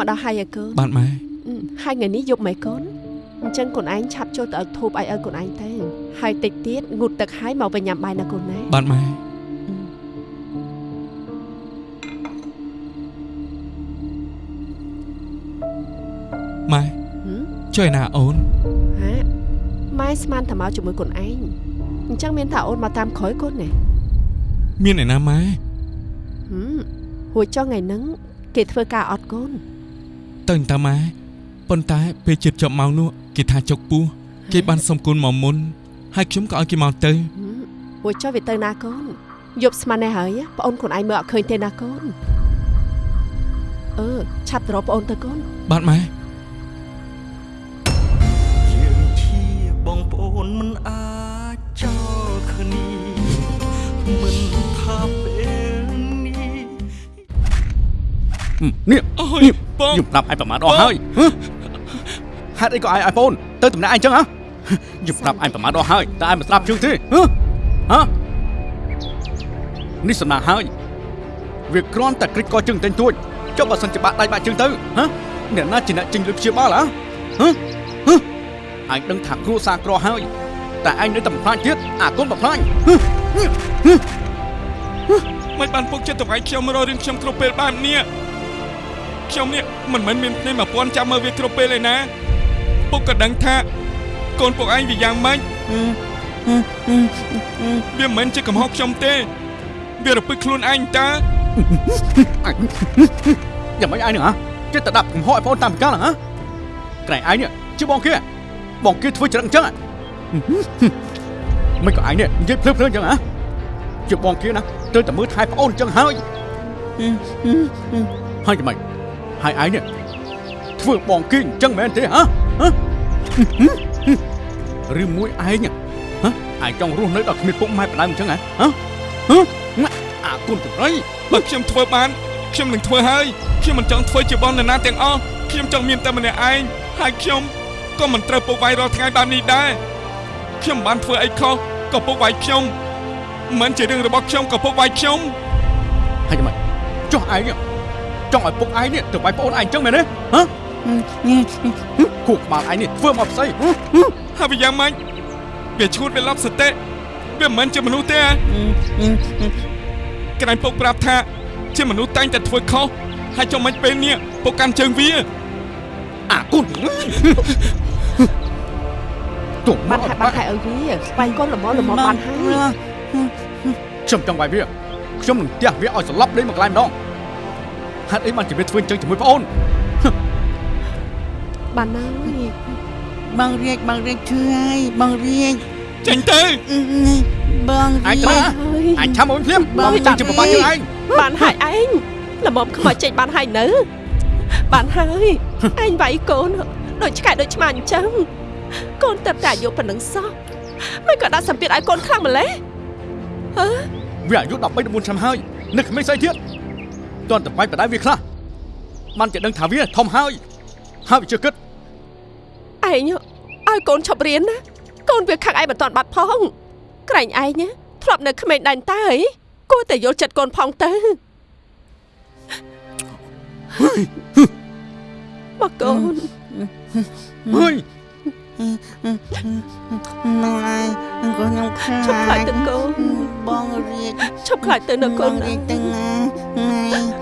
អើមកដល់ហើយឲ្យកូនបាទម៉ែអឺហើយថ្ងៃនេះយប់ម៉េចកូនអញ្ចឹងកូនឯងឆាប់ចូលទៅឲ្យធូបឲ្យឲ្យកូនឯងទៅហើយតិចទៀតងូតទឹកហើយមកវិញញ៉ាំបាយណាកូនណាបាទម៉ែអឺម៉ែហឹមជួយណាអូនហាម៉ែស្មានតែមកជាមួយកូនឯងអញ្ចឹងមានថាអូនមកតាមក្រោយកូនណាមានឯណាម៉ែហឹមហួចចុះថ្ងៃហ្នឹងគេធ្វើការអត់កូន ទៅតាម៉ែប៉ុន្តែពេលជិតចប់ម៉ោងនោះគេថាចុកពោះគេបានសុំគុណមកមុនហើយខ្ញុំក៏ឲ្យគេមកទៅហឹមហួចចុះវាទៅណាកូនយប់ស្មាននេះហើយប្អូនខ្លួនឯងមើលអត់ឃើញទេណាកូនអឺឆាប់ទៅរកប្អូនទៅកូនបាទម៉ែ នេះអូយបងខ្ញុំប្រាប់ឯងប្រមាថអស់ហើយហ៎ហេតុអីក៏ឯង iPhone ទៅតំណាក់ឯងចឹងហ៎ខ្ញុំប្រាប់ឯងប្រមាថអស់ហើយតែឯងមិនស្ដាប់ជឿទេហ៎ហ៎នេះសំណាងហើយវាគ្រាន់តែគ្រិចកជើងតែងទួចចុះបើសិនជាបាក់ដៃបាក់ជើងទៅហ៎អ្នកណាជាអ្នកចេញលុយព្យាបាលហ៎ហ៎ហ៎ឯងដឹងថាគ្រួសារក្រហើយតែឯងនៅតែបំផ្លាញទៀតអាកូនបំផ្លាញហ៎មិនបានពុកចិត្តទៅវាយខ្ញុំរករឿងខ្ញុំគ្រប់ពេលបែបនេះ ខ្ញុំនេះមិនមែនមានភ្នែក1000ចាំមើលវាគ្រប់ពេលឯណាពុកក៏ដឹងថាកូនពុកឯងវាយ៉ាងម៉េចវាមិនមែនជាកំហុសខ្ញុំទេ វារពឹកខ្លួនឯងតើយ៉ាងម៉េចឯងនឹងហ៎ចិត្តតែដាក់កំហុសឲ្យបងតាមពិការហ៎ក្រែងឯងនេះជាបងគេបងគេធ្វើច្រឹងអញ្ចឹងហ៎មិនក៏ឯងនេះនិយាយភ្លើភ្លើអញ្ចឹងហ៎ជាបងគេណាត្រូវតែមើលថែប្អូនអញ្ចឹងហើយហើយយ៉ាងម៉េច ហើយឯងនេះធ្វើបងគេអញ្ចឹងមែនទេហ៎ហ៎ឬមួយឯងហ៎ឯងចង់រស់នៅដល់គ្មានពុកម៉ែបណ្ដើមអញ្ចឹងហ៎ហ៎ហ៎អាគុណចម្រៃបើខ្ញុំធ្វើបានខ្ញុំនឹងធ្វើហើយខ្ញុំមិនចង់ធ្វើជាបងនរណាទាំងអស់ខ្ញុំចង់មានតែម្នាក់ឯងហើយខ្ញុំក៏មិនត្រូវពុកវាយរាល់ថ្ងៃបែបនេះដែរខ្ញុំមិនបានធ្វើអីខុសក៏ពុកវាយខ្ញុំមិនជារឿងរបស់ខ្ញុំក៏ពុកវាយខ្ញុំហើយយ៉ាងម៉េចចុះឯងនេះ ចង់ឲ្យពុកឯងនេះទៅវាយប្អូនឯងអញ្ចឹងមែនទេហ៎គូក្បាលឯងនេះធ្វើមកផ្សេងហើយវាយ៉ាងម៉េចវាឈួតវាឡប់សតិវាមិនមែនជាមនុស្សទេហ៎ក្រែងពុកប្រាប់ថាជាមនុស្សតែងតែធ្វើខុសហើយចុះមិនពេលនេះពុកកាន់ជើងវាអាគុណទុំបានហើយបានហើយឲ្យវាស្វែងកូនល្មមល្មមបានហើយខ្ញុំចង់វាយវាខ្ញុំនឹងទះវាឲ្យស្លាប់លេងមកកន្លែងម្ដង ហេតុអីបានជាវាធ្វើអញ្ចឹងជាមួយប្អូនបានហើយបងរៀកបងរៀកឈឺហើយបងរៀកចេញទៅបងឯងរៀត្រាកអញឆាំមកភ្លាមបងចាក់ជាប្របាក់យើងឯងបានហើយឯងល្មមខ្មោចចេញបានហើយនៅ បានហើយឯងវាយកូនដូចឆ្កែដូចឆ្មាអញ្ចឹងកូនតែតែអាយុប៉ុណ្ណឹងសោះមិនក៏ដាក់សម្ពាធឲ្យកូនខ្លាំងម្លេះហឺវាអាយុ13 14ឆ្នាំហើយនឹកគ្មានស្អីទៀត តន់តែបាច់បដៅវាខ្លះបានជាដឹងថាវាធំហើយហើយវាជឿគិតឯងឲ្យកូនឈប់រៀនណាកូនវាខាក់ឯងមិនតាន់បាត់ផងក្រែងឯងណាធ្លាប់នៅក្មេងដែនតើអីគួរតែយល់ចិត្តកូនផងទៅមកកូន ហើយម៉ែកូនខ្ញុំខ្លាចឈប់ខ្លាចទៅកូនបងរៀកឈប់ខ្លាចទៅនៅកូនបងណារៀកទៅណាម៉ែ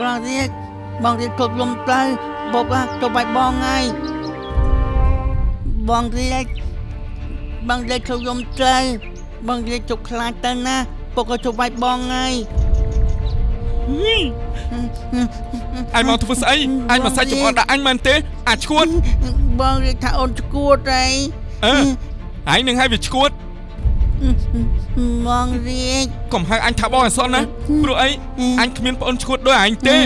បងរៀកបងរៀកគ្រប់លំទៅបបទៅបាច់បងហើយ បងរៀកបងរៀកចូលយំទៅបងរៀកជប់ខ្លាចទៅណាពុកក៏ជប់បាច់បងហើយអញមកធ្វើស្អីអញមកសាច់ចំអកដាក់អញមែនទេអាឈួតបងរៀកថាអូនឈួតអីអឺហើយនឹងឲ្យវាឈួតបងរៀកកុំហៅអញថាបងអសនណាព្រោះអីអញគ្មានប្អូនឈួតដូចអញទេ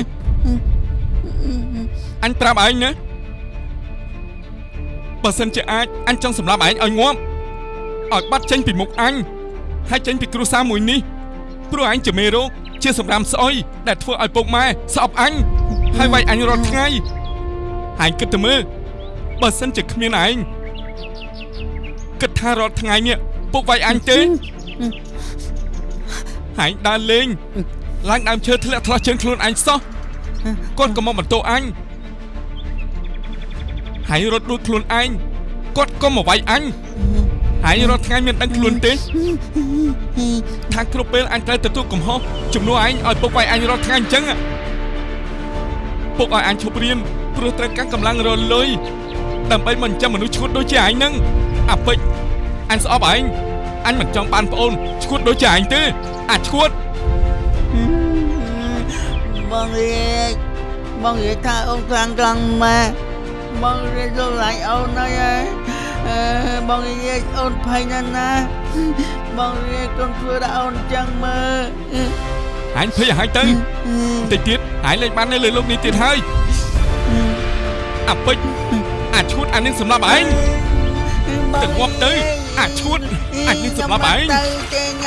អញប្រាប់ឯងណា បើសិនជាអាចអញចង់សម្លាប់ឯងឲ្យងាប់ឲ្យបាត់ចេញពីមុខអញហើយចេញពីគ្រួសារមួយនេះព្រោះអញជាមេរោគជាសម្រាមស្អុយដែលធ្វើឲ្យពុកម៉ែស្អប់អញហើយវាយអញរាល់ថ្ងៃហើយគិតទៅមើលបើសិនជាគ្មានឯងគិតថារាល់ថ្ងៃនេះពុកវាយអញទេហើយដើរលេងឡើងដើមឈើធ្លាក់ឆ្លោះជើងខ្លួនអញសោះគាត់ក៏មកបន្ទោអញ ហើយរត់ដួលខ្លួនឯងគាត់ក៏មកវាយអញហើយរាល់ថ្ងៃមានដឹងខ្លួនទេថាគ្រប់ពេលអញត្រូវទទួលកំហុសជំនួសឯងឲ្យពុកវាយអញរាល់ថ្ងៃអញ្ចឹងอะពុកឲ្យអញឈប់រៀនព្រោះត្រូវការកម្លាំងរលុយដើម្បីមិនចាំមនុស្សឈួតដូចជាឯងហ្នឹងអាពេជ្រអញស្អប់ឯងអញមិនចង់បានប្អូនឈួតដូចជាឯងទេអាឈួតបងរៀកបងរៀកថាអូនខ្លាំងខ្លាំងម៉ែ បងរៀកចូលឡាញអូនហើយអើបងរៀកអូនភ័យណាស់ណាបងរៀកកុំធ្វើដល់អូនចឹងមើលអញភ័យឲ្យទៅតិចទៀតឯងលេងបាននៅលើលោកនេះទៀតហើយអាពេជ្រអាឈួតអានឹងសម្រាប់ឯងទៅងាប់ទៅអាឈួតអញនឹងសម្រាប់ឯង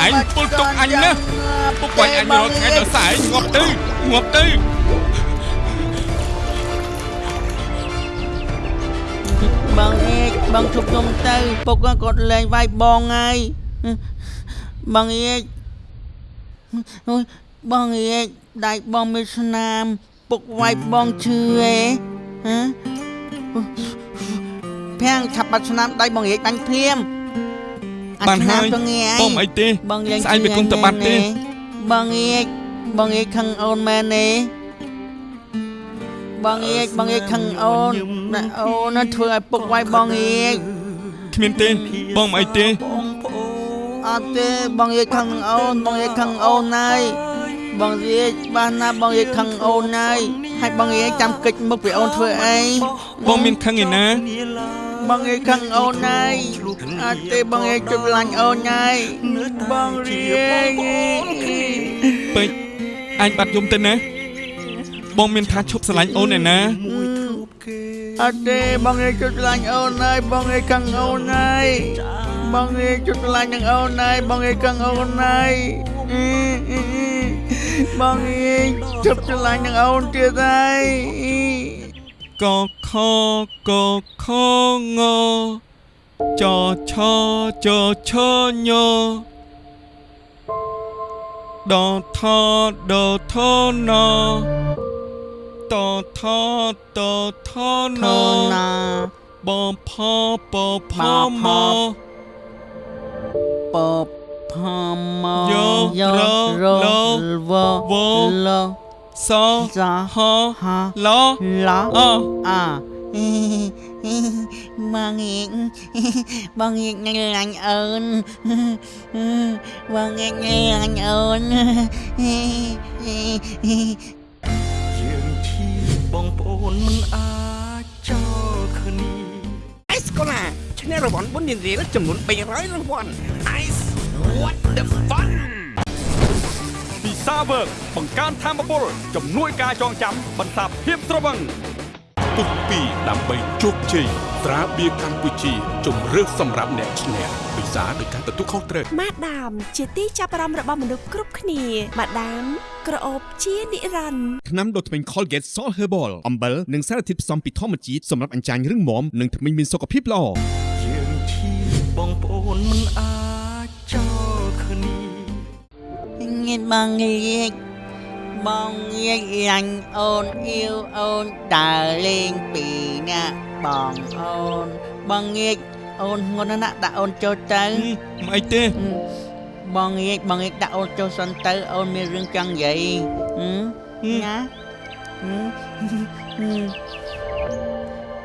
ឯងពុលទុកអញណាពុកវាយអញរាល់ថ្ងៃដល់ស្អែកងាប់ទៅងាប់ទៅ បងអេកបងជប់ខ្ញុំទៅពុកគាត់លេងវាយបងហើយបងអេកអូយបងអេកដៃបងមានស្នាមពុកវាយបងឈឺហ៎ហ៎ភាំងឆាប់បាត់ស្នាមដៃបងអេកបាញ់ភ្លាមបានហើយទៅងាយបងមិនអីទេបងលេងស្អែកវាគង់តែបាត់ទេបងអេកបងអេកខឹងអូនមែនទេ បងអេកបងអេកខឹងអូនណាអូនណាធ្វើឲ្យពុកវាយបងអេកគ្មានទេបងមិនអីទេបងប្អូនអត់ទេបងយាយខឹងអូនបងយាយខឹងអូនហើយបងយាយបានណាបងយាយខឹងអូនហើយហើយបងយាយចាំកិច្ចមុខពីអូនធ្វើអីបងមានខឹងឯណាបងយាយខឹងអូនហើយអត់ទេបងយាយជិបលាញ់អូនហើយបងយាយពេជ្រអញបាត់យំទៅណា បងមានថាឈប់ស្រឡាញ់អូនឯណាមួយធូបគេអត់ទេបងយាយជិបលាញ់អូនហើយបងយាយខឹងអូនហើយបងយាយជិបលាញ់នឹងអូនហើយបងយាយខឹងអូនហើយបងយាយជិបលាញ់នឹងអូនទៀតហើយកខកខងចឆចឆញដថដថណ តថតថណធនាបងផពផមពផមយោយោររលវវលសសាហហាឡឡអអាបងងៀកបងងៀ បងប្អូនមិនអាចចោលគ្នាអេសកូឡាឈ្នះរង្វាន់បុណ្យរៀលចំនួន300រង្វាន់ Ice what the fun ពិសាវើកបង្កើនធមពលជំនួយការចងចាំបន្សាបភាពស្រវឹង ពុកពីដើម្បីជោគជ័យត្រាបៀរកម្ពុជាជំរឿសសម្រាប់អ្នកឈ្នះពិសាដោយការទទួលខុសត្រូវម៉ាដាម ជាទីចាប់អារម្មណ៍របស់មនុស្សគ្រប់គ្នាម៉ាដាមក្រអូបជានិរន្តរ៍ថ្នាំដុសធ្មេញ Colgate Salt Herbal អំបិលនិងសារធាតុផ្សំពីធម្មជាតិសម្រាប់អញ្ចាញរឹងមាំនិងធ្មេញមានសុខភាពល្អយើងជាបងប្អូនមិនអាចចោលគ្នាងៀតបងងៀក បងងៀកលាញ់អូនអ៊ីវអូនដើរលេងពីអ្នកបងអូនបងងៀកអូនងន់ណាស់ដាក់អូនចូលទៅមិនអីទេបងងាកបងងាកដាក់អូនចូលសិនទៅអូនមានរឿងចង់និយាយហឹមណាហឹ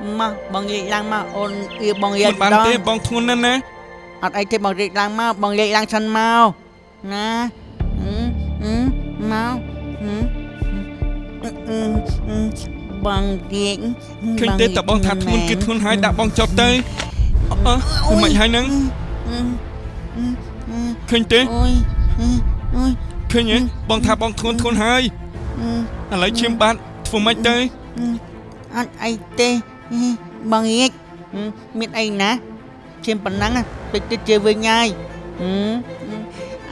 មមកបងងាកឡើងមកអូនអៀបងងាមិកនបានដងទេបងធ្ងន់ណាស់ណាអត់អីទេបងងាកឡើងមកបងងាកឡើងសិនមកណាហឹ មហឹមមកហឹមហឹមហឹមហឹមបងងាកឃើញទេតើបងថាធ្ងន់គឺធ្ងន់ហើយដាក់បងចុះទៅអឺអឺមិនហើយហ្នឹងហឹមហឹមហឹមឃើញទេអូយហឹមអូយឃើញទេបងថាបងធ្ងន់ធ្ងន់ហើយហឹមឥឡូវឈាមបាត់ធ្វើម៉េចទៅអត់អីទេបងងាកមានអីណាឈាមប៉ុណ្ណឹងតិចតិចជាវិញហើយ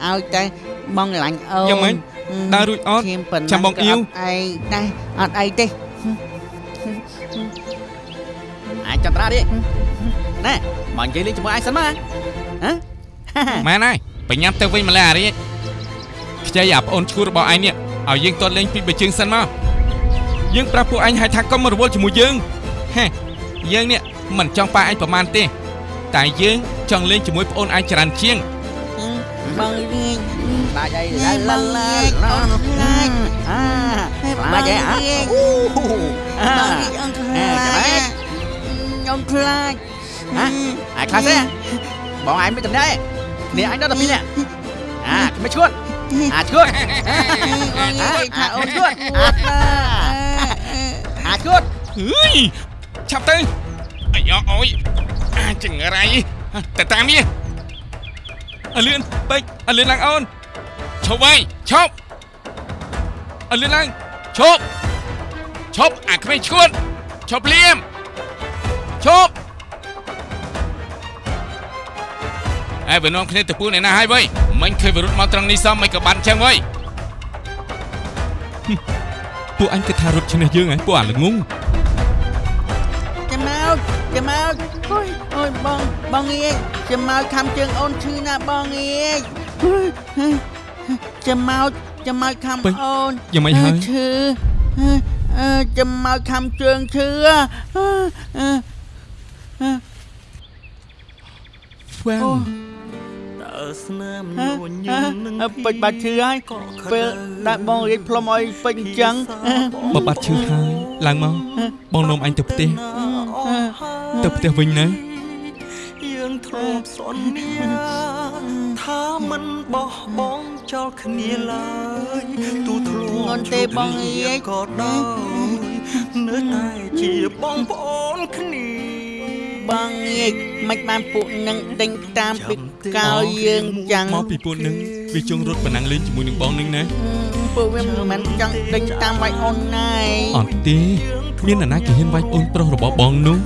ឲ្យតែបងលាញ់អូនយ៉ាងម៉េច ដើររួចអត់ឈាមប៉ុណ្ណឹងចាំបងអ៊ីវក៏អត់អីដែរអត់អីទេអាចចន្ទ្រានេះណែមកនិយាយលេងជាមួយឯងសិនមកហ៎ម៉ែនហើយបញ្ញាប់ទៅវិញម្ល៉េះអារីខ្ចីអាប្អូនឈួររបស់ឯងនេះឲ្យយើងតតលេងពីបើជើងសិនមកយើងប្រាប់ពួកឯងឲ្យថាកុំមករវល់ជាមួយយើងហេយើងនេះមិនចង់ប៉ាឯងប្រមាណទេ តែយើងចង់លេងជាមួយប្អូនឯងច្រើនជាងបងរៀង ខ្លាចអីឡាឡាឡាអូនខ្លាចអាបងខ្លាចអីរៀអាងអូអាបងរៀងអូនខ្លាចខ្ញុំខ្លាចហ៎អាខ្លាចទេបងឯងមិនតំណែគ្នាអញដល់តែពីរនាក់អាគ្មិនឈួតអាឈួតបងនិយាយថាអូនឈួតអាឈួតហឺយឆាប់ទៅអាយ៉អើយអាចចង្រៃតែតាមនេះអលឿនពេកអលឿនឡើងអូន ឈប់ហើយឈប់អលឿនឡើងឈប់ឈប់អាក្មេងឈួតឈប់ភ្លាមឈប់អើបើនាំគ្នាទៅពូនឯណាហើយវ៉ៃមិញឃើញវរុទ្ធមកត្រង់នេះសមមិនក៏បានចឹងវ៉ៃពួកអញគិតថារត់ឈ្នះយើងហ៎ពួកអាល្ងងចាំមកចាំមកអូយអូយបងបងងាយចាំមកខំជើងអូនឈឺណាបងងាយ ចាំមកចាំមកខំពេញអូនយ៉ាងម៉េចហើយឈឺអឺចាំមកខំជើងឈឺអឺអឺអឺវ៉ាវតើស្នាមអឺនួនញអឺញនឹងអឺពេជ្របាត់ឈឺហើយពេលដាក់បងរៀបផ្លុំឲ្យពេជ្រអញ្ចឹងអឺបើបាត់ឈឺហើយឡើងមកបងនាំអញទៅផ្ទះទៅផ្ទះវិញណាយើងធ្លាប់សន្យាថាមិនបោះបង់ ចោលគ្នាឡើយទូធ្លាប់ងន់ទេបងអៀកក៏ដោយនៅតែជាបងប្អូនគ្នាបងងាយមិនបានពួកនឹងដេញតាមពីកោយើងចឹងមកពីពួកនឹងវាចង់រត់បណ្ណាំងលេងជាមួយនឹងបងនឹងណាពួកវាមិនមែនចង់ដេញតាមវាយអូនណៃអត់ទេមាននរណាគេហ៊ានវាយអូនប្រុសរបស់បងនោះ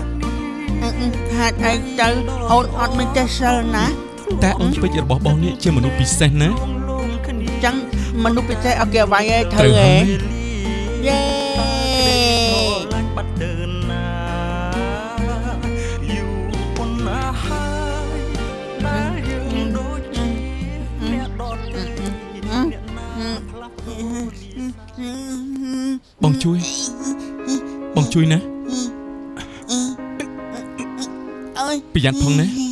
ហាត់អីទៅអូនអត់មានចេះសិលណាតែអូនពេជ្ររបស់បងនេះជាមនុស្សពិសេសណា ចឹងមនុស្សពិសេសអត់គេវាយឯងត្រូវធ្វើហើឯយងយេលាញ់បាត់ដើនណាយូរប៉ុណ្ណាហើយដែលយើងដូចជាអ្នកដទៃអ្នកណាផ្លាស់ប្ដូរបងជួយបងជួយណាអើយប្រយ័ត្នផងណា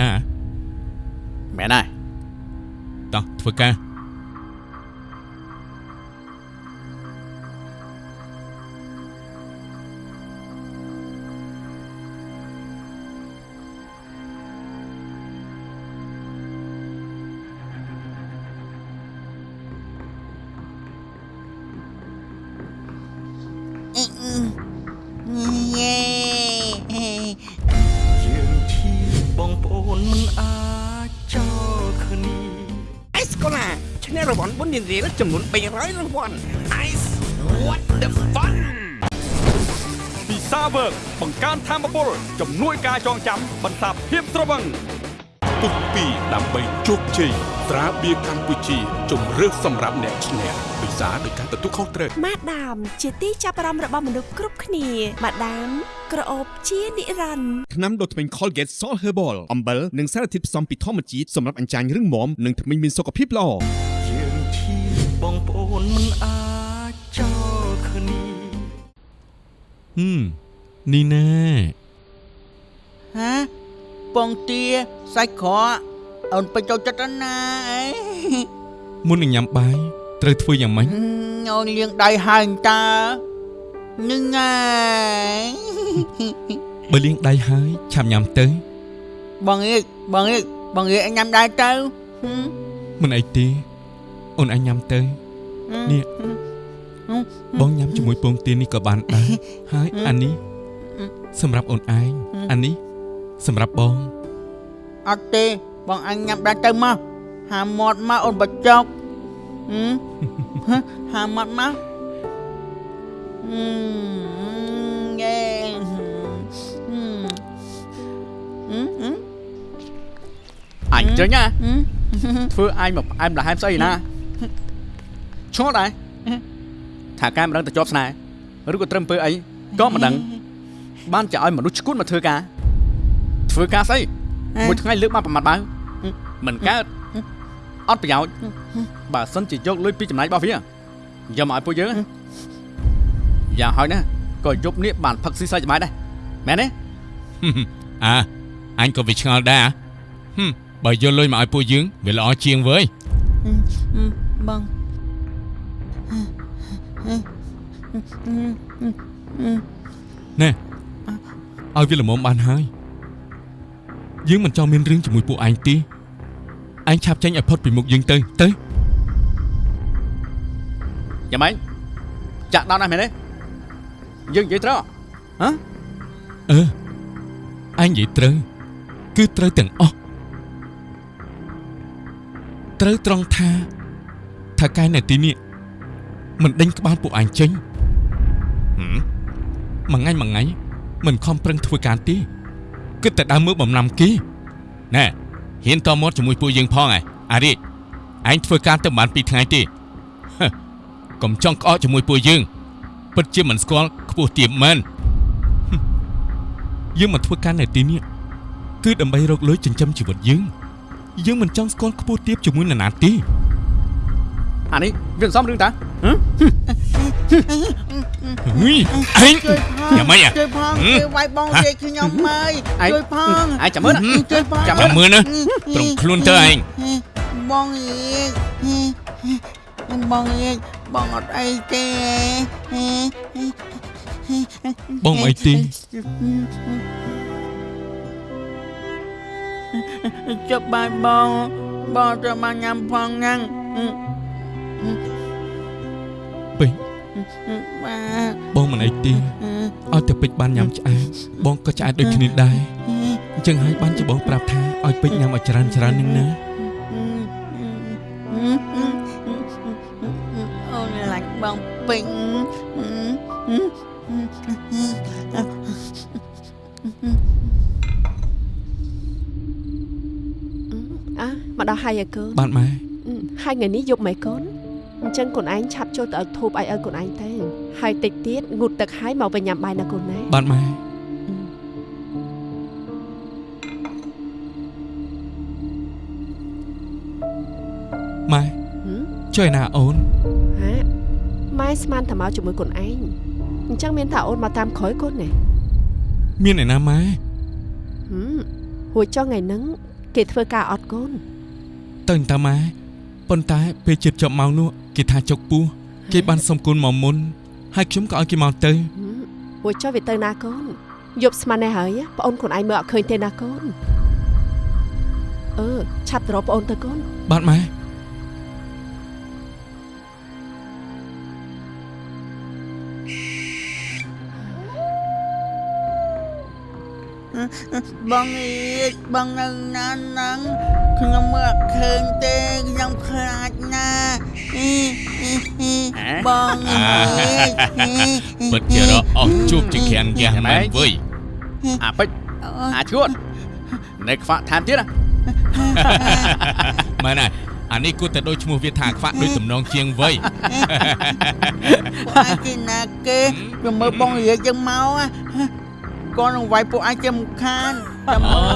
ណាមែនហើយតោះធ្វើការ បន្សាបភាពស្រវឹងពុកពីដើម្បីជោគជ័យត្រាបៀរកម្ពុជាជំរឿសសម្រាប់អ្នកឈ្នះពិសាដោយការទទួលខុសត្រូវម៉ាដាម ជាទីចាប់អារម្មណ៍របស់មនុស្សគ្រប់គ្នាម៉ាដាមក្រអូបជានិរន្តរ៍ថ្នាំដុសធ្មេញ Colgate Salt Herbal អំបិលនិងសារធាតុផ្សំពីធម្មជាតិសម្រាប់អញ្ចាញរឹងមាំនិងធ្មេញមានសុខភាពល្អយើងជាបងប្អូនមិនអាចចោលគ្នាហឹមនេះណា ហាពងទាសាច់ក្រកអូនពេចចូលចិត្តណាអីមុននឹងញ៉ាំបាយត្រូវធ្វើយ៉ាងម៉េចអូនលាងដៃហើយតើនឹងហើយបើលាងដៃហើយឆាប់ញ៉ាំទៅបងអៀកបងអៀកបងអៀកញ៉ាំដែរទៅហឹមមិនអីទេអូនអញញ៉ាំទៅនេះបងញ៉ាំជាមួយពងទានេះក៏បានដែរហើយអានេះសម្រាប់អូនឯងអានេះ សម្រាប់បងអត់ទេបងអញញ៉ាំដាច់ទៅមកហាមាត់មកអូនបច្ចុកហឹមហឹមហាមាត់មកហឹមយេហឹមហឹមហឹមអញចឹងណាហឹមធ្វើអញមកផ្អែមលហែមស្អីណាឈ្មោះដែរថាកែមិនដឹងទៅជាប់ស្នេហ៍ឬក៏ត្រឹមពើអីក៏មិនដឹងបានចាឲ្យមនុស្សឈួតមកធ្វើការ ធ្វើការស្អីមួយថ្ងៃលើកបានប្រមាត់បើមិនកើតអត់ប្រយោជន៍បើសិនជាយកលុយពីចំណាយរបស់វាយកមកឲ្យពួកយើងយ៉ាងហើយណាក៏យប់នេះបានផឹកស៊ីសើចច្បាស់ដែរមែនទេអើអញក៏វាឆ្ងល់ដែរហឹមបើយកលុយមកឲ្យពួកយើងវាល្អជាងវើយបងណែឲ្យវាល្មមបានហើយ យើងមិនចង់មានរឿងជាមួយពួកឯងទេឯងឆាប់ចេញឲ្យផុតពីមុខយើងទៅទៅយ៉ាងម៉េចចាក់ដោតណាស់មែនទេយើងនិយាយត្រូវហ៎អឺឯងនិយាយត្រូវគឺត្រូវទាំងអស់ត្រូវត្រង់ថាថាកែនៅទីនេះមិនដេញក្បាលពួកឯងចេញហឹមមួយថ្ងៃមួយថ្ងៃមិនខំប្រឹងធ្វើការទេ គិតតែដើមមើលបំណាំគេណែហ៊ានតមាត់ជាមួយពួកយើងផងឯអារីឯងធ្វើការទៅបាន2ថ្ងៃទេហឹកុំចង់ក្អកជាមួយពួកយើងពិតជាមិនស្គាល់ខ្ពស់ទាបមែនយើងមកធ្វើការនៅទីនេះគឺដើម្បីរកលុយចិញ្ចឹមជីវិតយើងយើងមិនចង់ស្គាល់ខ្ពស់ទាបជាមួយនរណាទេអានេះវាសំរឿងតាហ៎ ហុយឯងជួយផងយ៉ាងម៉េចអាជួយផងហឹមជួយវាយបងជេកខ្ញុំមើលឯងជួយផងឯងចាំមើលណាជួយផងចាំមើលណាត្រង់ខ្លួនទៅឯងបងអៀកបងអៀកបងអត់អីទេបងអីទេជប់បាយបងបងត្រូវបានញ៉ាំផងញ៉ាំពេញ បាទបងមិនអីទេឲ្យតែពេជ្របានញ៉ាំឆ្អែតបងក៏ឆ្អែតដូចគ្នាដែរអញ្ចឹងហើយបានជាបងប្រាប់ថាឲ្យពេជ្រញ៉ាំឲ្យច្រើនច្រើននឹងណាអូនឡាញ់បងពេញអើមកដល់ហើយឲ្យកូនបានម៉ែអឺហើយថ្ងៃនេះយប់ម៉េចកូន អញ្ចឹងកូនឯងឆាប់ចូលទៅឲ្យធូបឲ្យឲ្យកូនឯងទៅហើយតិចទៀតងូតទឹកហើយមកវិញញ៉ាំបាយណាកូនណាបានម៉ែម៉ែហឹមជួយណាអូនហាម៉ែស្មានតែមកជាមួយកូនឯងអញ្ចឹងមានថាអូនមកតាមក្រោយកូនណាមានឯណាម៉ែហឹមហួចចុះថ្ងៃហ្នឹងគេធ្វើការអត់កូនទៅតាម៉ែ ប៉ុន្តែពេលជិតចប់ម៉ោងនោះគេថាចុកពោះគេបានសុំគុណមកមុនហើយខ្ញុំក៏ឲ្យគេមកទៅហឹមហួចចុះវាទៅណាកូនយប់ស្មាននេះហើយប្អូនកូនឯងមើលអត់ឃើញទេណាកូនអឺឆាប់ទៅរកប្អូនទៅកូនបាទម៉ែ បងអៀកបងនៅណាហ្នឹងខ្ញុំមើលអត់ឃើញទេខ្ញុំខ្លាចណាស់អ៊ីអ៊ីអ៊ីបងអៀកពិតជារកអស់ជួបជាក្រានយ៉ាស់មែនវើយអាពេជ្រអាឈួតនៅខ្វាក់ថែមទៀតណាមែនហើយអានេះគួរតែដូចឈ្មោះវាថាខ្វាក់ដូចតំណងជាងវ័យពួកឯងគេណាគេវាមើលបងអៀកយ៉ាងមក គាត់នឹងវាយពួកឯងជាមុខខានតែមើល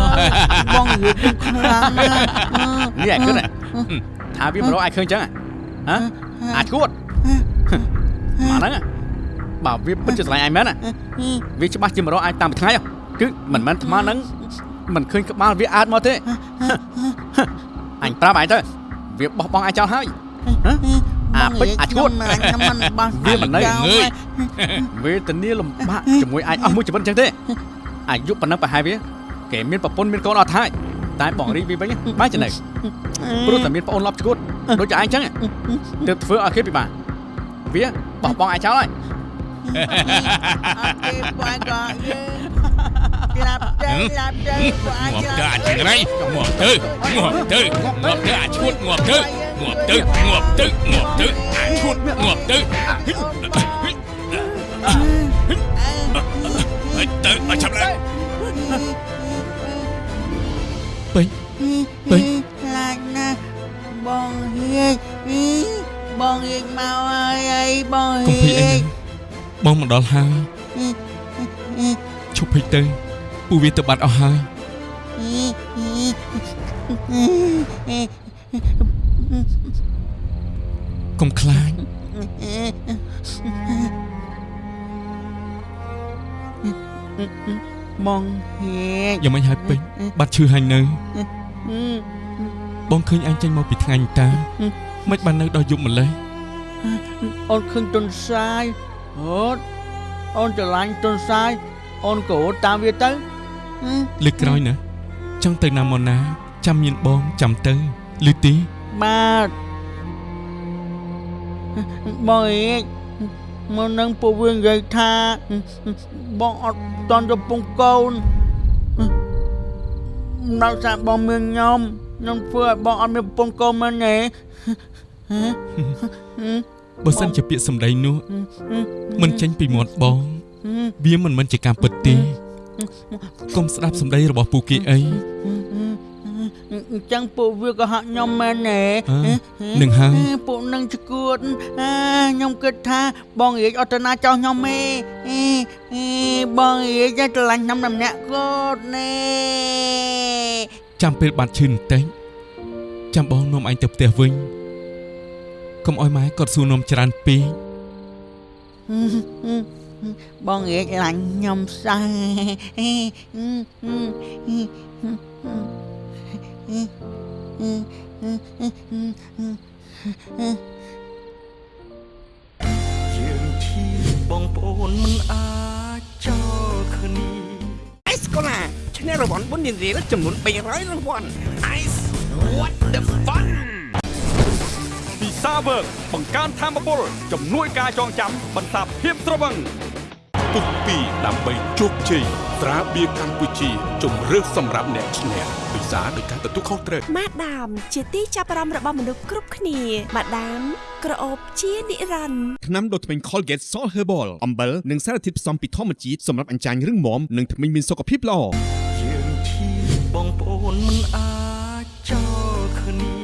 បងអៀកគឺខ្លាំងណាស់នេះឯងគិតហ៎ថាវាមិនរកឲ្យឃើញចឹងហ៎ហ៎អាឈួតមកហ្នឹងហ៎បើវាពិតជាស្រឡាញ់ឯងមែនណាវាច្បាស់ជាមិនរកឯងតាមមួយថ្ងៃហ៎គឺមិនមែនថ្មហ្នឹងមិនឃើញក្បាលវាអើតមកទេអញប្រាប់ឯងទៅវាបោះបង់ឯងចោលហើយហ៎ អាពេជ្រអាឈួតមិនខ្ញុំមិនបោះវាមិននៅចោលងើយវេទនាលំបាកជាមួយឯងអស់មួយជីវិតអញ្ចឹងទេអាយុប៉ុណ្ណឹងប្រហែលវាគេមានប្រពន្ធមានកូនអត់ហើយតែបងរីកវាវិញបែរចំណេះព្រោះតែមានប្អូនលប់ឈួតដូចជាឯងអញ្ចឹងទើបធ្វើឲ្យគេពិបាកវាបោះបង់ឯងចោលហើយអត់ទេបងក៏យើង ងាប់ស្លាទៅប់អាចង្រៃងាប់ទៅងាប់ទៅងាប់ទៅអាឈួតងាប់ទៅងាប់ទៅងាប់ទៅងាប់ទៅអាឈួតងាប់ទៅហិចទៅមកចាប់ឡើងពេញពេញខ្លាចណាស់បងហៀកបងហៀកមកហើយអីបងកុំហៀភ័យអីកណាបងមកដល់ហើយឈប់ពេកទៅ ពូវាទៅបាត់អស់ហើយកុំខ្លាចបងហៀកយ៉ាងមិនហើយពេញបាត់ឈឺហើយនៅបងឃើញអញចេញមកពីថ្ងៃនេះតាមិនបាននៅដល់យប់ម្លេះអូនឃើញទុនសាយអូនអូនច្រឡាញ់ទុនសាយអូនក៏តាមវាទៅ លើកក្រោយណាចង់ទៅណាមកណា ចាំមានបងចាំទៅលឺទីបាទបងអេកមកនឹងពូវានិយាយថាបងអត់តន់ទៅពងកូនដល់សារបងមានខ្ញុំខ្ញុំធ្វើឲ្យបងអត់មានប្រពន្ធកូនមែនទេបើសិនជាពាក្យសម្ដីនោះមិនចេញពីមាត់បង វាមិនមែនជាការពិតទេ កុំស្ដាប់សម្ដីរបស់ពូគេអីអញ្ចឹងពួកវាក៏ហាក់ខ្ញុំមែនទេអើនឹងហើយពួកនឹងឈួតអាខ្ញុំគិតថាបងរាជអត់ទៅណាចោះខ្ញុំទេអេអេបងរាជតែឆ្លាញ់ខ្ញុំតែម្នាក់គាត់ណែចាំពេលបាត់ឈឺបន្តិចចាំបងនាំអញទៅផ្ទះវិញកុំអោយម៉ែគាត់សួរនាំច្រើនពេក បងរាជឡាញ់ខ្ញុំសោះយើងជាបងប្អូនមិនអាចចោលគ្នាអេសកូឡាឈ្នះរង្វាន់បុណ្យរៀលចំនួន300រង្វាន់ Ice what the fun ពិសាវើកបង្កើនធមពលជំនួយការចងចាំបន្សាបភាពត្រវឹង ពុកពីដើម្បីជោគជ័យត្រាបៀរកម្ពុជាជំរឿសសម្រាប់អ្នកឈ្នះពិសាដោយការទទួលខុសត្រូវម៉ាដាម ជាទីចាប់អារម្មណ៍របស់មនុស្សគ្រប់គ្នាម៉ាដាមក្រអូបជានិរន្តរ៍ថ្នាំដុសធ្មេញ Colgate Salt Herbal អំបិលនិងសារធាតុផ្សំពីធម្មជាតិសម្រាប់អញ្ចាញរឹងមាំនិងធ្មេញមានសុខភាពល្អយើងជាបងប្អូនមិនអាចចោលគ្នា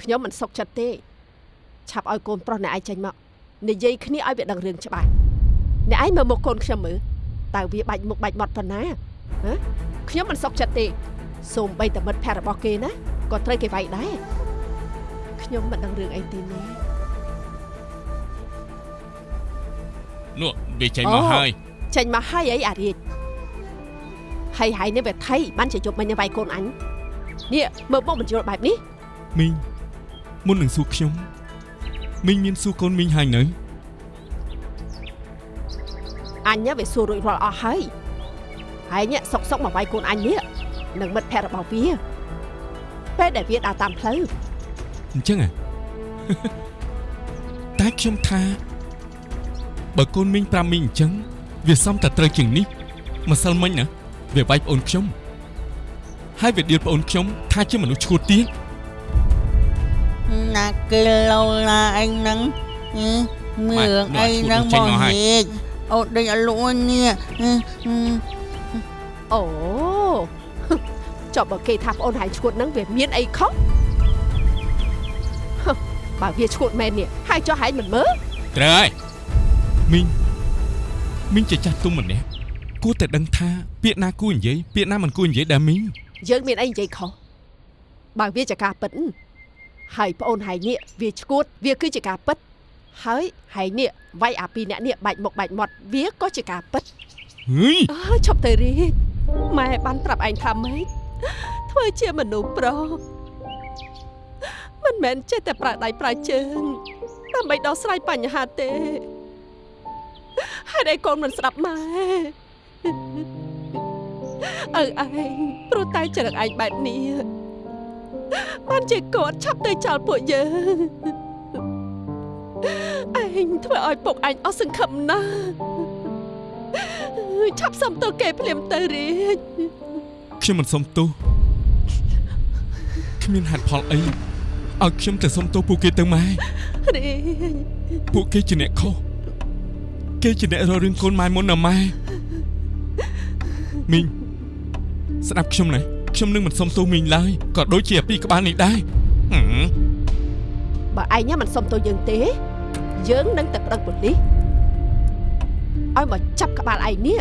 ខ្ញុំមិនសុខចិត្តទេ ឆាប់ឲ្យកូនប្រុសអ្នកឯងចេញមក និយាយគ្នាឲ្យវាដឹងរឿងច្បាស់អ្នកឯងមើលមុខកូនខ្ញុំមើលតើវាបាច់មុខបាច់មាត់ប៉ុណ្ណាហ៎ខ្ញុំមិនសុខចិត្តទេសូមបីតមិត្តភក្តិរបស់គេណាក៏ត្រូវគេវាយដែរខ្ញុំមិនដឹងរឿងអីទេណានោះវាចេញមកហើយចេញមកហើយអីអារាជហើយហើយនេះវាថៃបានជាជប់មិញវាយកូនអញនេះមើលមកបញ្យល់បែបនេះមីងមុននឹងសួរខ្ញុំ មីងមានសួរកូនមីងហើយនៅអញវាសួររួចរាល់អស់ហើយហើយញ៉ាក់សុកសុកមកវាយកូនអញនេះនឹងមិត្តភក្តិរបស់វាពេលដែលវាដើរតាមផ្លូវអញ្ចឹងហ៎តែខ្ញុំថាបើកូនមីងប្រាប់មីងអញ្ចឹងវាសំតែត្រូវជាងនេះម្សិលមិញណាវាវាយប្អូនខ្ញុំហើយវាដៀលប្អូនខ្ញុំថាជាមនុស្សឈួតទៀត ណាគេឡូឡាអញហ្នឹងហឹមមើលអីហ្នឹងបងហេកអូដេញអលួននេះហឹមអូចុះបើគេថាប្អូនហើយឈួតហ្នឹងវាមានអីខុសហឹមបើវាឈួតមែននេះហើយចុះហើយមិនមើលត្រូវហើយមីងមីងជាចាស់ទុំម្នាក់គួរតែដឹងថាពាក្យណាគួរនិយាយពាក្យណាមិនគួរនិយាយដែរមីងយើងមានអីនិយាយខុសបើវាជាការពិត ហើយប្អូនហើយនេះវាឈួតវាគឺជាការពិតហើយហើយនេះវាយអាពីរអ្នកនេះបាច់មុខបាច់មាត់វាក៏ជាការពិតហឺយអើឈប់ទៅរីកម៉ែបានប្រាប់ឯងថាម៉េចធ្វើជាមនុស្សប្រុសមិនមែនចេះតែប្រើដៃប្រើជើងដើម្បីដោះស្រាយបញ្ហាទេហើយឯងកូនមិនស្ដាប់ម៉ែអើឯងព្រោះតែចរិតឯងបែបនេះ បានជាគាត់ឆាប់ទៅចោលពួកយើងឯងធ្វើឲ្យពុកឯងអស់សង្ឃឹមណាស់យឆាប់សុំទោសគេភ្លាមទៅរាជខ្ញុំមិនសុំទោសគ្មានហេតុផលអីឲ្យខ្ញុំទៅសុំទោសពួកគេទៅម៉ែរាជពួកគេជាអ្នកខុសគេជាអ្នករករឿងកូនម៉ែមុនណាម៉ែមីងស្ដាប់ខ្ញុំណា ខ្ញុំនឹងមិនសុំទោសមីងឡើយក៏ដូចជាអាពីក្បាលនេះដែរហឹមបើឯងមិនសុំទោសយើងទេ យើងនឹងទៅប្តឹងប៉ូលីសឲ្យមកចាប់ក្បាលឯងនេះ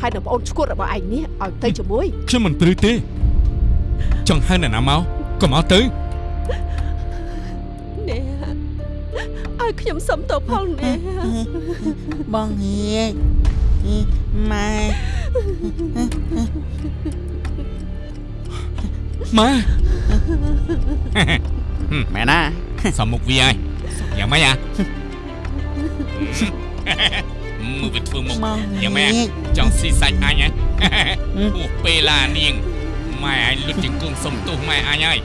ហើយនឹងប្អូនឈួតរបស់ឯងនេះឲ្យទៅជាមួយខ្ញុំមិនព្រឺទេចង់ហៅអ្នកណាមកក៏មកទៅនេះឲ្យខ្ញុំសុំទោសផងនេះបងហៀកម៉ែម៉ែមែនណាសំមុខវាហើយយ៉ាងម៉េចអាមើលវាធ្វើមុខបងហៀយ៉ាងម៉េ ចកចង់ស៊ីសាច់អញហ៎អូពេលឡានាងម៉ែអញលុតជង្គង់សុំទោសម៉ែអញហើយ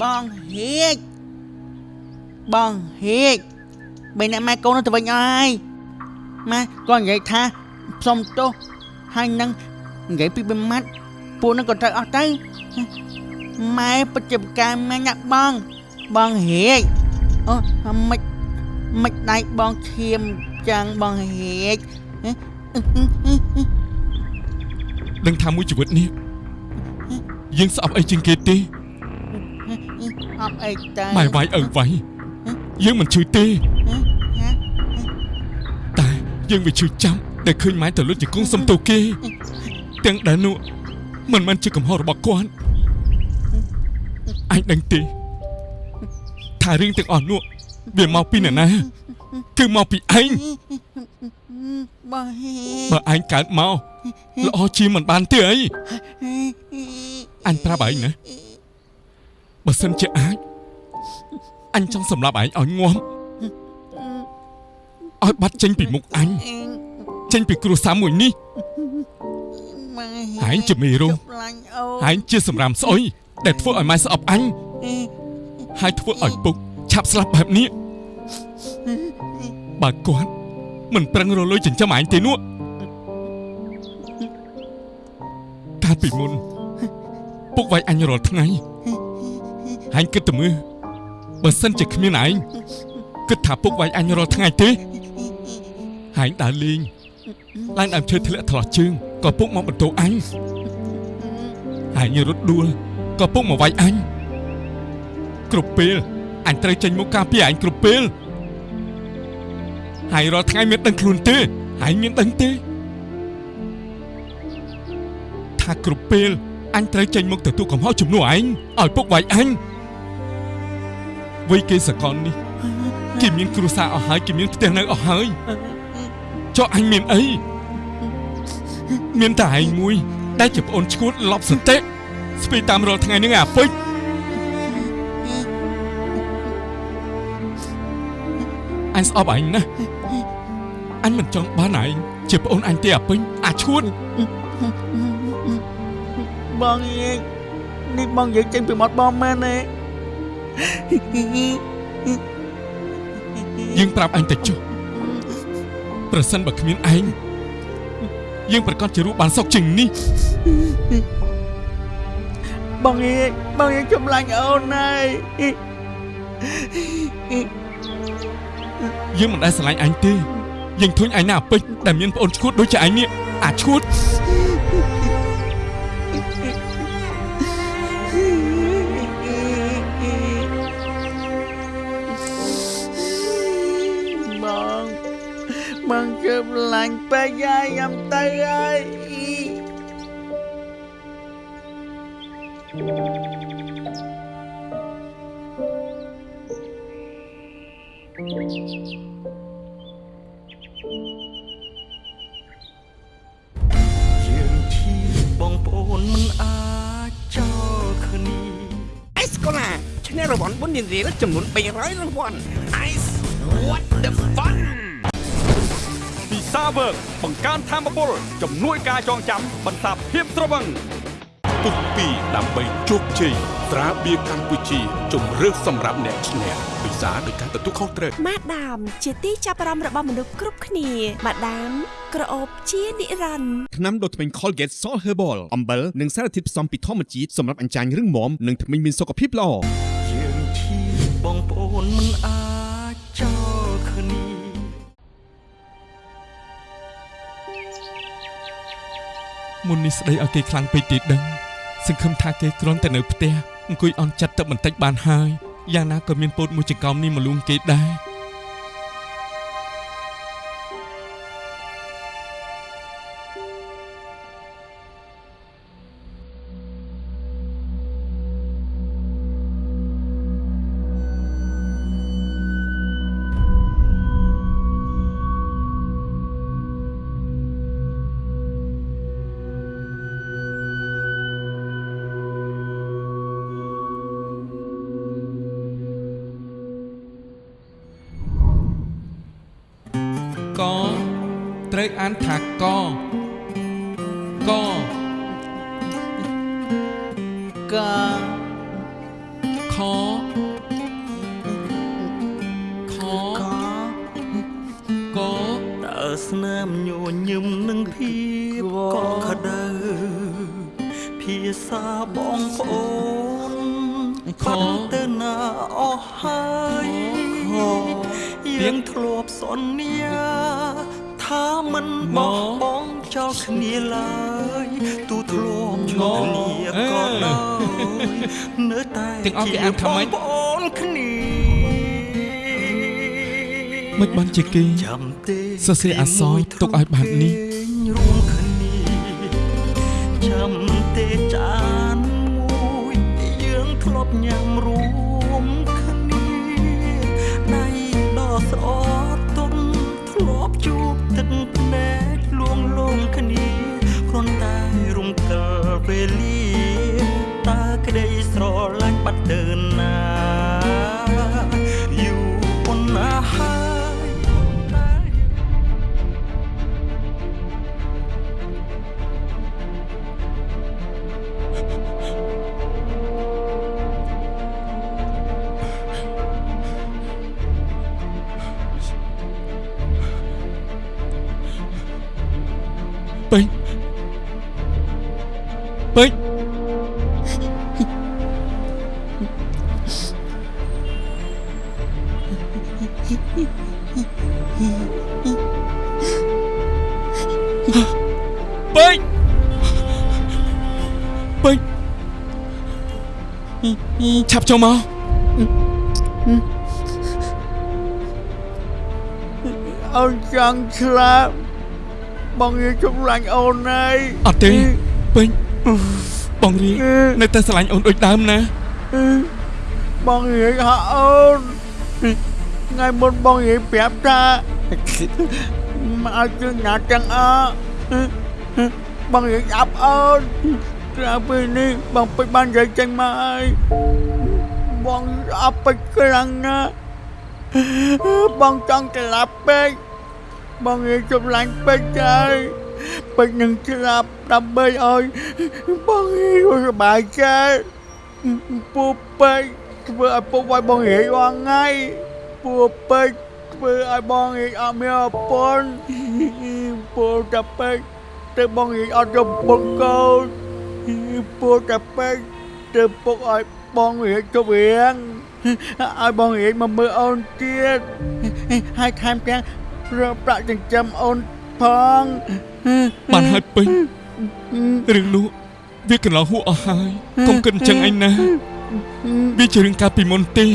បងហៀក បងហៀកបីអ្នកម៉ែកូនទៅវិញអស់ហើយម៉ែគាត់និយាយថាសុំទោសហើយនឹងនិយាយពីបីម៉ាត់ពួកនឹងក៏ត្រូវអស់ទៅម៉ែពិតជាប្រការម៉ែញាក់បងបងហៀកអូមិនមិនដៃបងឈាមចាំងបងហៀកដឹងថាមួយជីវិតនេះយើងស្អប់អីជាងគេទេអត់អីទៅម៉ែវាយឪវាយ យើងមិនឈឺទេតែយើងវាឈឺចាំដែលឃើញម៉ែទៅលុតជង្គង់សុំទោសគេ ទាំងដែលនោះមិនមែនជាកំហុសរបស់គាត់អញដឹងទេថារឿងទាំងអស់នោះវាមកពីអ្នកណាគឺមកពីឯងបងហៀកបើឯងកើតមកល្អជាមិនបានទេអីអញប្រាប់ឯងណាបើសិនជាអាច អញចង់សម្លាប់ឯងឲ្យងាប់ឲ្យបាត់ចេញពីមុខអញចេញពីគ្រួសារមួយនេះម៉ែឯងជាមេរោគចុកឡាញ់អូឯងជាសម្រាមស្អុយដែលធ្វើឲ្យម៉ែស្អប់អញហើយធ្វើឲ្យពុកឆាប់ស្លាប់បែបនេះបើគាត់មិនប្រឹងរលុយចិញ្ចឹមឯងទេនោះកាលពីមុនពុកវាយអញរាល់ថ្ងៃឯងគិតទៅមើល បើសិនជាគ្មានឯងគិតថាពុកវាយអញរាល់ថ្ងៃទេឯងដើរលេងឡើងដើមឈើធ្លាក់ថ្លោះជើងក៏ពុកមកបន្ទោអញអញរត់ដួលក៏ពុកមកវាយអញគ្រប់ពេលអញត្រូវចេញមកការពារអញគ្រប់ពេលហើយរាល់ថ្ងៃមានដឹងខ្លួនទេហើយមានដឹងទេថាគ្រប់ពេលអញត្រូវចេញមកទទួលកំហុសជំនួសឯងឲ្យពុកវាយអញ វ័យគេសកលនេះគេមានគ្រួសារអស់ហើយគេមានផ្ទះនៅអស់ហើយចុះអញមានអីមានតែឯងមួយដែលជាប្អូនឈួតលប់សតិស្ពីតាមរាល់ថ្ងៃហ្នឹងអាពេជ្រអញស្អប់ឯងណាស់អញមិនចង់បានឯងជាប្អូនអញទេអាពេញអាឈួតបងហៀកនេះបងនិយាយចេញពីមាត់បងមែនទេ យើងប្រាប់អញទៅចុះប្រសិនបើគ្មានឯងយើងប្រកាសជារស់បានសុខជាងនេះបងហៀកបងហៀកចំឡាញ់អូនហើយយើងមិនដែលស្រឡាញ់អញទេយើងធុញឯងណាអាពេជ្រដែលមានប្អូនឈួតដូចជាឯងនេះអាឈួត បងចំឡាញ់ពេកហើយញ៉ាំទៅហើយយើងជាបងប្អូនមិនអាចចោលគ្នាអេសកូឡាឈ្នះរង្វាន់បុណ្យរៀលចំនួន300រង្វាន់ Ice what the fun ពីសា វើកបង្កើនធម៌ពលជំនួយការចងចាំបន្សាបភាពត្រវឹងពុះ2ដើម្បីជោគជ័យត្រាបៀរកម្ពុជាជំរឿសសម្រាប់អ្នកឈ្នះពិសាដោយការទទួលខុសត្រូវម៉ាដាម ជាទីចាប់អារម្មណ៍របស់មនុស្សគ្រប់គ្នាម៉ាដាមក្រអូបជានិរន្តរ៍ថ្នាំដុសធ្មេញ Colgate Salt Herbal អំបិលនិងសារធាតុផ្សំពីធម្មជាតិសម្រាប់អញ្ចាញរឹងមាំនិងធ្មេញមានសុខភាពល្អយើងជាបងប្អូនមិនអា មុននេះស្ដីឲ្យគេខ្លាំងពេកទេដឹងសង្ឃឹមថាគេគ្រាន់តែនៅផ្ទះអង្គុយអន់ចិត្តទឹកបន្តិចបានហើយយ៉ាងណាក៏មានពោតមួយចង្កោមនេះមកលួងគេដែរ កត្រូវអានថាកកកាខខកាកតើស្នាមញញឹមនឹងភាពកក់ក្ដៅភាសាបងប្អូនបាត់ទៅណាអស់ហើយយើងធ្លាប់សន្យាថា មិនបោះបង់ចោលគ្នាឡើយទូធ្លាប់ឆ្លងគ្នាក៏ដោយនៅតែទាំងអស់គេអានថាម៉េចបងប្អូនគ្នាមិនបានជាគេចាំទេសរសេរអក្សរទុកឲ្យបែបនេះ ចូលមកអូនចង់ឆ្លាប់បងនិយាយជុំឡាញ់អូនហើយអត់ទេពេញបងរីនៅតែស្រឡាញ់អូនដូចដើមណាបងនិយាយហៅអូនថ្ងៃមុនបងនិយាយប្រាប់ថាមកឲ្យជើងណាទាំងអស់បងនិយាយអាប់អូនក្រៅពីនេះបងពេចបាននិយាយចេញមកហើយ បងអប់ពេចខ្លាំងណាស់បងចង់ត្រឡប់ពេចបងនិយាយចំឡាញ់ពេចហើយពេចនឹងស្លាប់ដើម្បីឲ្យបងនិយាយសុខសប្បាយចិត្តពូពេកធ្វើឲ្យពុកឲ្យបងហេអងថ្ងៃពូពេកធ្វើឲ្យបងហេអត់មានអពន្ធពូតាពេកទៅបងហេអត់យកពុកកូនពូតាពេកទៅពុកឲ្យ បងហេជប់រៀងឲ្យបងហេមកមើលអូនទៀតហើយថែមទាំងប្រើប្រាក់ចិញ្ចឹមអូនផងបានហើយពេញរឿងនោះវាកន្លងហួសអស់ហើយកុំគិតអញ្ចឹងឯណាវាជារឿងកាលពីមុនទេ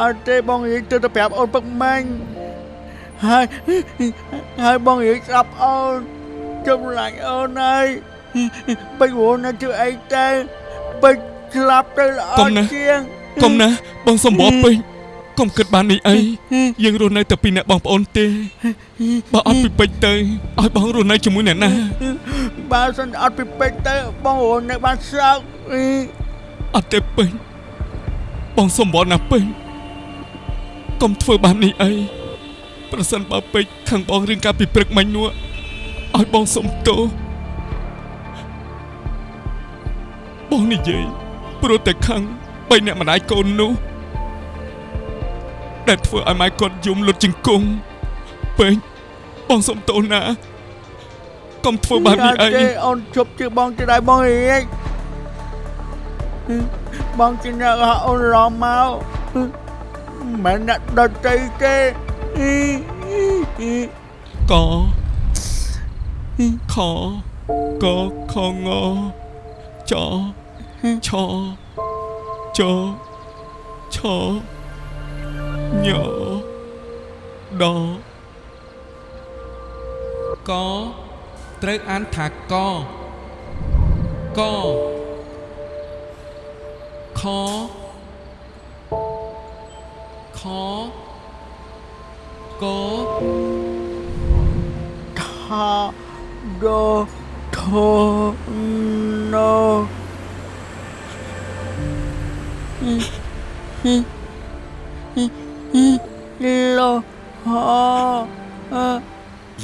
អត់ទេបងនិយាយទៅទៅប្រាប់អូនពឹកម៉ាញ់ហើយហើយបងនិយាយស្ដាប់អូនចំឡាញ់អូនហើយពេចវល់ណាស់ធ្វើអីទៅ ពេចស្លាប់ទៅល្អកុំណាជាងកុំណាបងសំបរពេញកុំគិតបាននេះអីយើងរស់នៅតែពីរអ្នកបងប្អូនទេបើអត់ពីពេជ្រទៅឲ្យបងរស់នៅជាមួយអ្នកណាបើសិនអត់ពីពេចទៅបងរស់នៅបានសោកអត់ទេពេញបងសំបរណាស់ពេញកុំធ្វើបាននេះអីប្រសិនបើពេជ្រខាងបងរឿងកាលពីព្រឹកមិញនោះឲ្យបងសុំទោស បងនិយាយព្រោះតែខឹងបីអ្នកម្ដាយកូននោះដែលធ្វើឲ្យម៉ែគាត់យំលុតជង្គង់ពេកបងសុំទោសណាកុំធ្វើបែបនេះអីទេអូនជប់ជឿបងទៅដែរបងអេកបងជាអ្នកហៅអូនរំមកមិនអ្នកដតីទេកខកខងច ឆចឆញដកត្រូវអានថាកកខខកថាដូធណូ លោហ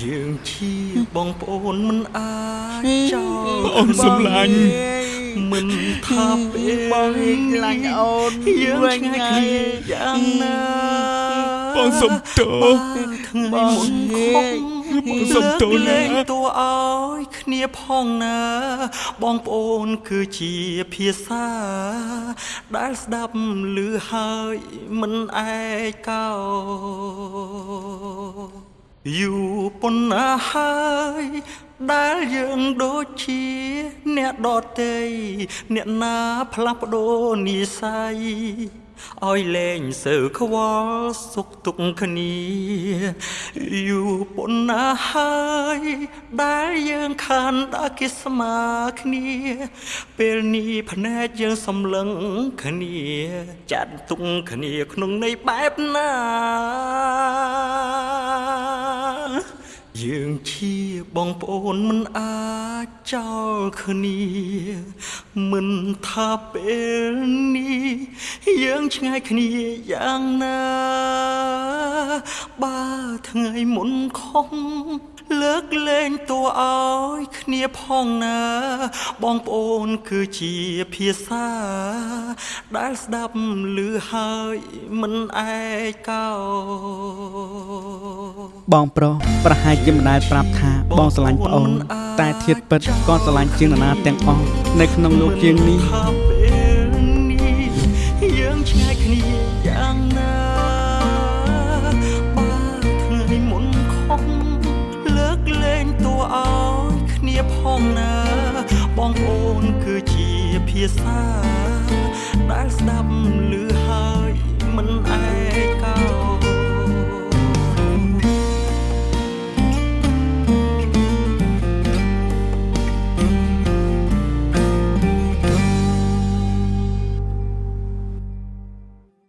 យើងជាបងប្អូនមិនអាចចោលបងអូនសម្លាញ់មិនថាពេលបងខ្លាញ់អូនយើងវិញឆ្ងាយហើគ្នាយយ៉ាងណាបងសុំទោសថ្ងៃមុនខំ បងសុំទោសណាលើកលែងតួឲ្យគ្នាផងណា បងប្អូនគឺជាភាសា ដែលស្ដាប់ឮហើយមិនឯកោយូរប៉ុណ្ណាហើយដែលយើងដូចជាអ្នកដតីអ្នកណាផ្លាស់ប្ដូរនិស័យ ឲ្យលែងសើខ្វល់សុខទុក្ខគ្នាយូរប៉ុណ្ណាហើយដែលយើងខានដល់គេស្មើគ្នា ពេលនេះភ្នែកយើងសំឡឹងគ្នា ចាត់ទុកគ្នាក្នុងន័យបែបណាយើងជាបងប្អូនមិនអា ចចោលគ្នា មិនថាពេលនេះយើងឆ្ងាយគ្នាយ៉ាងណា បើថ្ងៃមុនខំ លើកលែងតួឲ្យគ្នាផងណា បងប្អូនគឺជាភាសា ដែលស្ដាប់ឮហើយមិនឯកោបងប្រុសប្រហែលជាមិនដែលប្រាប់ថាបងស្រឡាញ់ប្អូន តែធៀបពិតក៏ស្រឡាញ់ជាងនរណាទាំងអស់នៅក្នុងលោកជាងនេះ ភាសាដែលស្ដាប់ឮ